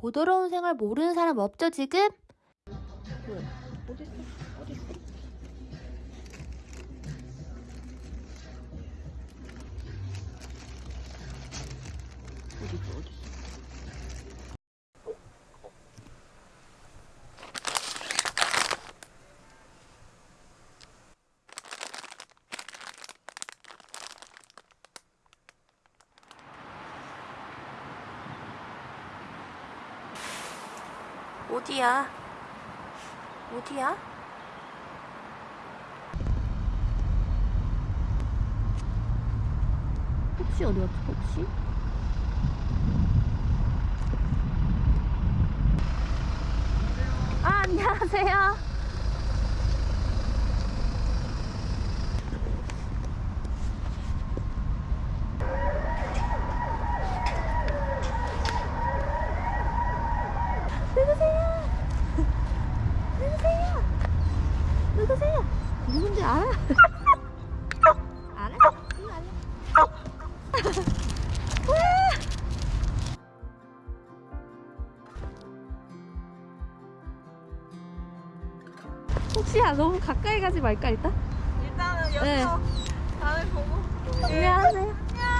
보더러운 생활 모르는 사람 없죠 지금? 어디 있어? 어디 있어? 어디 있어? 어디 있어? 어디야? 어디야? 혹시 어디 갔지? 혹시? 아 안녕하세요. 누구세요? 누군지 알아? 알아? 이거 아니야? 혹시야 너무 가까이 가지 말까 일단? 일단은 네. 여기서 다들 보고 안녕하세요.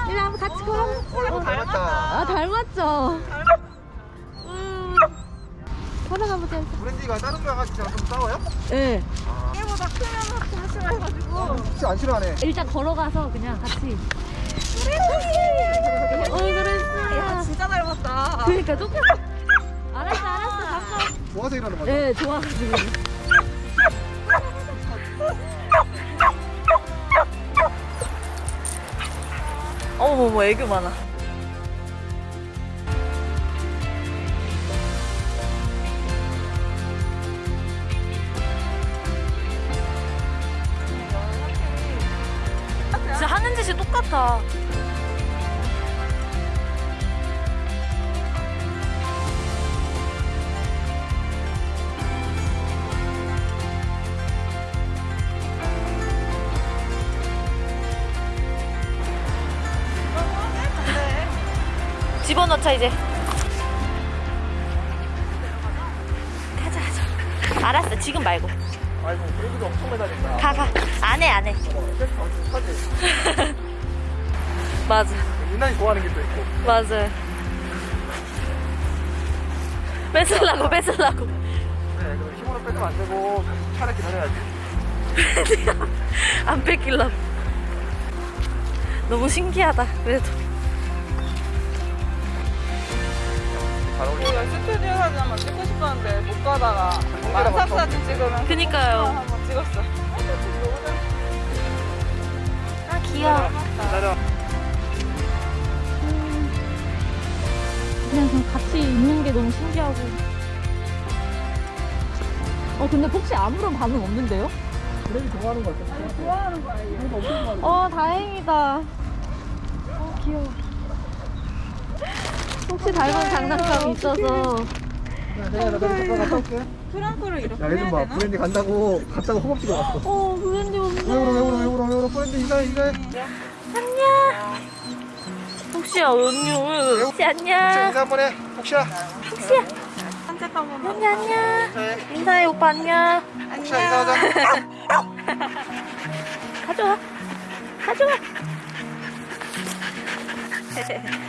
이리 한번 같이 걸어. 어, 닮았다. 아 닮았죠. 닮았다. 일단. 브랜디가 다른 거 가지고 좀 싸워요? 네. 얘보다 크면 너무 싫어해가지고 혹시 안 싫어하네. 일단 걸어가서 그냥 같이. 어야 그랬어. 진짜 닮았다 그러니까 똑같아. 알았어 알았어 가까. 좋아서 이러는 거죠? 네 좋아가지고. 어머머 애교 많아 똑같아. 집어넣자 이제. 가자 가자. 알았어 지금 말고. 아이고, 브랜디가 엄청 매달린다. 가가. 안해 안해. 맞아 유난히 좋아하는 게 또 있고. 맞아 뺏으려고 뺏으려고 네, 그럼 힘으로 빼면 안 되고, 차를 기다려야지. 안 뺏기려고 너무 신기하다 그래도 잘. 우리가 스튜디오 사진 한번 찍고 싶었는데 못 가다가 만삭 사진 찍으면 그니까요 한번 찍었어. 아 귀여워 기다려. 그냥 좀 같이 있는 게 너무 신기하고. 어 근데 혹시 아무런 반응 없는데요? 브랜디 좋아하는 거 같아. 좋아하는 거야, 얘. 어 다행이다. 어 귀여워. 혹시 닮은 장난감이 있어서. 야, 내가 나 잠깐 갔다 올게. 프랑크를 이렇게 야, 얘 해야 좀 봐. 되나? 브랜디 간다고 갔다고 허벅지가 왔어. 어 브랜디 없네. 왜 울어, 왜 울어, 왜 울어, 왜 울어. 브랜디 인사해, 인사해. 안녕 혹시야 언니 혹시 안녕 인사 한번 해. 혹시야. 한번 언니 안녕 인사해. 인사해 오빠 안녕 혹시야, 인사하자. 가져와 가져와